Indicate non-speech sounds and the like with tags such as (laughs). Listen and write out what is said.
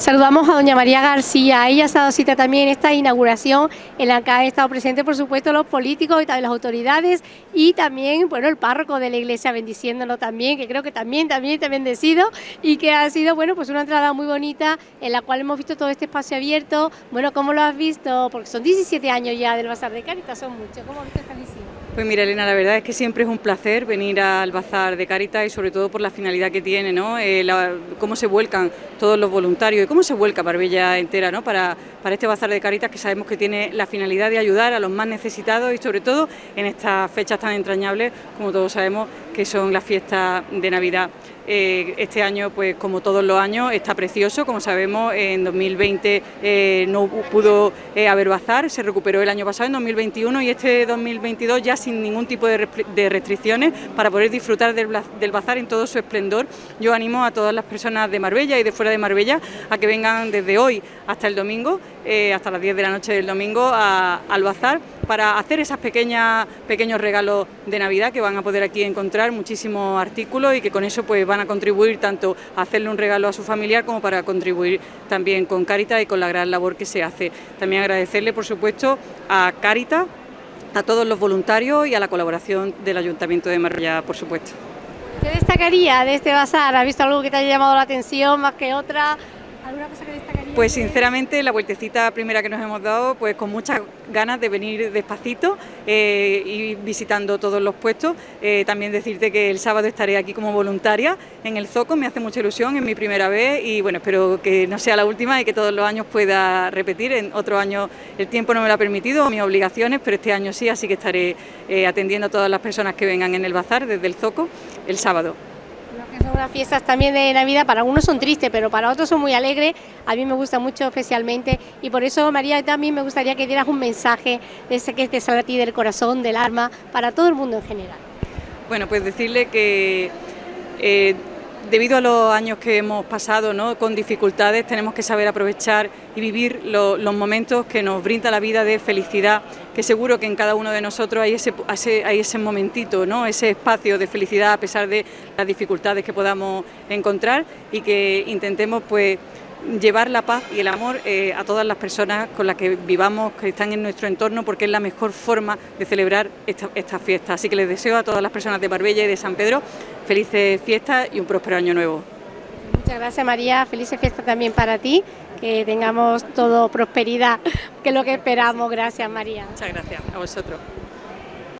Saludamos a doña María García, ella ha estado cita también en esta inauguración en la que han estado presentes por supuesto los políticos y también las autoridades y también bueno el párroco de la iglesia bendiciéndolo también, que creo que también también está bendecido y que ha sido bueno pues una entrada muy bonita en la cual hemos visto todo este espacio abierto, bueno ¿cómo lo has visto? Porque son 17 años ya del Bazar de Cáritas, son muchos, ¿cómo has visto esta? Pues mira Elena, la verdad es que siempre es un placer venir al Bazar de Cáritas y sobre todo por la finalidad que tiene, ¿no? Eh, cómo se vuelcan todos los voluntarios cómo se vuelca Marbella entera ¿no? para, para este Bazar de Caritas que sabemos que tiene la finalidad de ayudar a los más necesitados y sobre todo en estas fechas tan entrañables como todos sabemos que son las fiestas de Navidad. Eh, este año, pues como todos los años, está precioso, como sabemos, en 2020 eh, no pudo eh, haber bazar, se recuperó el año pasado, en 2021, y este 2022 ya sin ningún tipo de, restricciones para poder disfrutar del, del, bazar en todo su esplendor. Yo animo a todas las personas de Marbella y de fuera de Marbella a que vengan desde hoy hasta el domingo, hasta las 10 de la noche del domingo, al bazar para hacer esos pequeños regalos de Navidad que van a poder aquí encontrar muchísimos artículos y que con eso pues van a contribuir tanto a hacerle un regalo a su familiar como para contribuir también con Caritas y con la gran labor que se hace. También agradecerle por supuesto a Caritas, a todos los voluntarios y a la colaboración del Ayuntamiento de Marbella, por supuesto. ¿Qué destacaría de este bazar? ¿Has visto algo que te haya llamado la atención más que otra? ¿Alguna cosa que destacaría? Pues sinceramente la vueltecita primera que nos hemos dado, pues con muchas ganas de venir despacito eh, y visitando todos los puestos. Eh, también decirte que el sábado estaré aquí como voluntaria en el Zoco, me hace mucha ilusión, es mi primera vez y bueno, espero que no sea la última y que todos los años pueda repetir. En otros años el tiempo no me lo ha permitido, mis obligaciones, pero este año sí, así que estaré eh, atendiendo a todas las personas que vengan en el bazar desde el Zoco el sábado unas fiestas también de Navidad, para algunos son tristes, pero para otros son muy alegres, a mí me gusta mucho especialmente, y por eso María también me gustaría que dieras un mensaje de ese que te sale a ti del corazón, del alma, para todo el mundo en general. Bueno, pues decirle que eh, debido a los años que hemos pasado ¿no? con dificultades, tenemos que saber aprovechar y vivir los momentos que nos brinda la vida de felicidad, que seguro que en cada uno de nosotros hay ese, hay ese momentito, ¿no? ese espacio de felicidad a pesar de las dificultades que podamos encontrar y que intentemos pues llevar la paz y el amor eh, a todas las personas con las que vivamos, que están en nuestro entorno, porque es la mejor forma de celebrar esta, esta fiesta. Así que les deseo a todas las personas de Marbella y de San Pedro felices fiestas y un próspero año nuevo. Muchas gracias María, felices fiestas también para ti, que tengamos todo prosperidad, (laughs) que es lo que esperamos. Gracias María. Muchas gracias a vosotros.